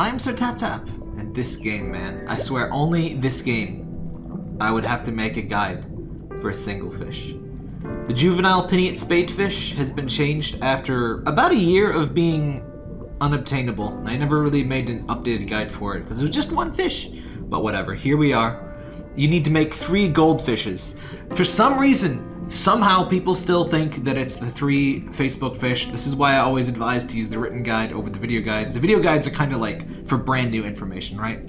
I'm Sir Tap Tap, and this game, man, I swear, only this game, I would have to make a guide for a single fish. The juvenile pinnate spadefish has been changed after about a year of being unobtainable. I never really made an updated guide for it because it was just one fish. But whatever, here we are. You need to make three goldfishes. For some reason, somehow people still think that it's the three Facebook fish. This is why I always advise to use the written guide over the video guides. The video guides are kind of like for brand new information, right?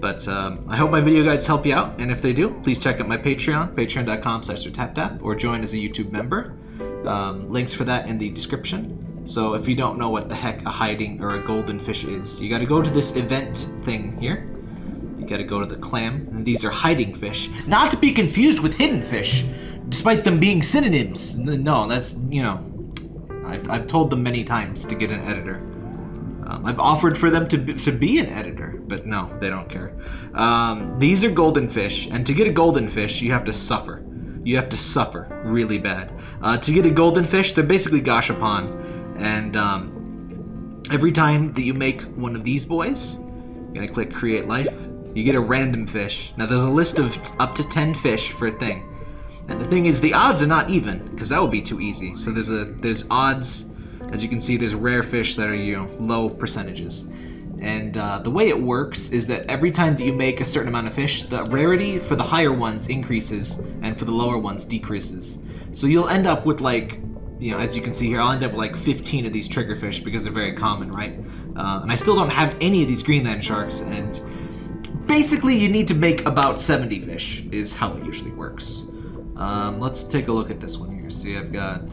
But um, I hope my video guides help you out, and if they do, please check out my Patreon, patreon.com slash or join as a YouTube member. Um, links for that in the description. So if you don't know what the heck a hiding or a golden fish is, you gotta go to this event thing here. You gotta go to the clam, and these are hiding fish. Not to be confused with hidden fish, despite them being synonyms. No, that's, you know, I've, I've told them many times to get an editor. Um, I've offered for them to be, to be an editor, but no, they don't care. Um, these are golden fish, and to get a golden fish, you have to suffer. You have to suffer really bad. Uh, to get a golden fish, they're basically gashapon, and um, every time that you make one of these boys, you're gonna click create life, you get a random fish. Now there's a list of up to 10 fish for a thing. And the thing is, the odds are not even, because that would be too easy. So there's a there's odds as you can see, there's rare fish that are, you know, low percentages. And uh, the way it works is that every time that you make a certain amount of fish, the rarity for the higher ones increases, and for the lower ones decreases. So you'll end up with like, you know, as you can see here, I'll end up with like 15 of these triggerfish because they're very common, right? Uh, and I still don't have any of these Greenland sharks, and basically you need to make about 70 fish is how it usually works. Um, let's take a look at this one here. See, I've got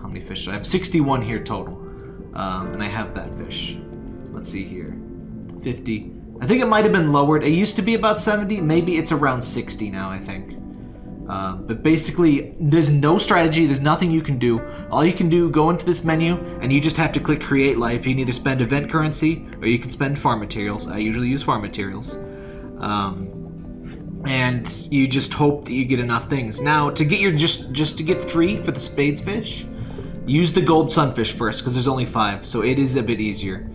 How many fish I have? 61 here total. Um, and I have that fish. Let's see here. 50. I think it might have been lowered. It used to be about 70. Maybe it's around 60 now, I think. Uh, but basically, there's no strategy. There's nothing you can do. All you can do, go into this menu, and you just have to click Create Life. You can either spend event currency, or you can spend farm materials. I usually use farm materials. Um, and you just hope that you get enough things. Now, to get your just just to get three for the spades fish, Use the gold sunfish first, because there's only five, so it is a bit easier.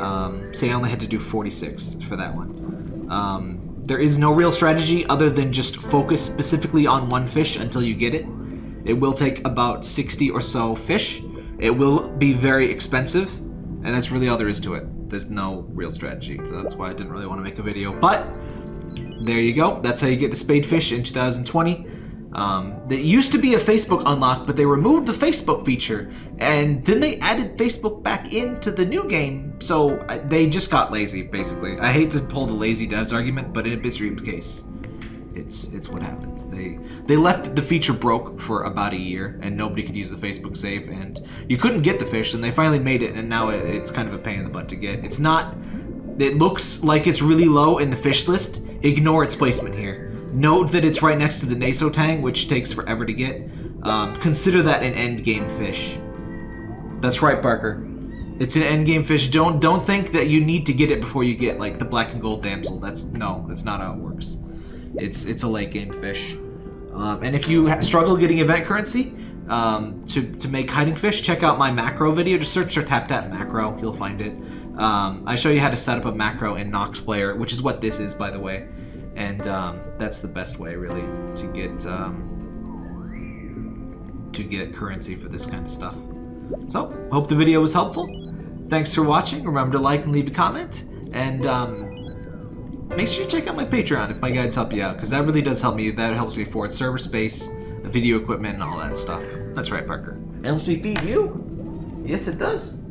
Um, say I only had to do 46 for that one. Um, there is no real strategy other than just focus specifically on one fish until you get it. It will take about 60 or so fish. It will be very expensive, and that's really all there is to it. There's no real strategy, so that's why I didn't really want to make a video. But, there you go. That's how you get the spade fish in 2020. Um, that used to be a Facebook unlock, but they removed the Facebook feature, and then they added Facebook back into the new game, so they just got lazy, basically. I hate to pull the lazy devs argument, but in Abyssrium's case, it's it's what happens. They they left the feature broke for about a year, and nobody could use the Facebook save, and you couldn't get the fish, and they finally made it, and now it, it's kind of a pain in the butt to get. It's not... It looks like it's really low in the fish list. Ignore its placement here. Note that it's right next to the Naso Tang, which takes forever to get. Um, consider that an endgame fish. That's right, Barker. It's an endgame fish. Don't don't think that you need to get it before you get like the black and gold damsel. That's no, that's not how it works. It's it's a late game fish. Um, and if you struggle getting event currency um, to to make hiding fish, check out my macro video. Just search for tap tap macro. You'll find it. Um, I show you how to set up a macro in Nox Player, which is what this is, by the way and um, that's the best way really to get um, to get currency for this kind of stuff. So, hope the video was helpful. Thanks for watching. Remember to like and leave a comment, and um, make sure you check out my Patreon if my guides help you out, because that really does help me. That helps me afford server space, video equipment, and all that stuff. That's right, Parker. It helps me feed you. Yes, it does.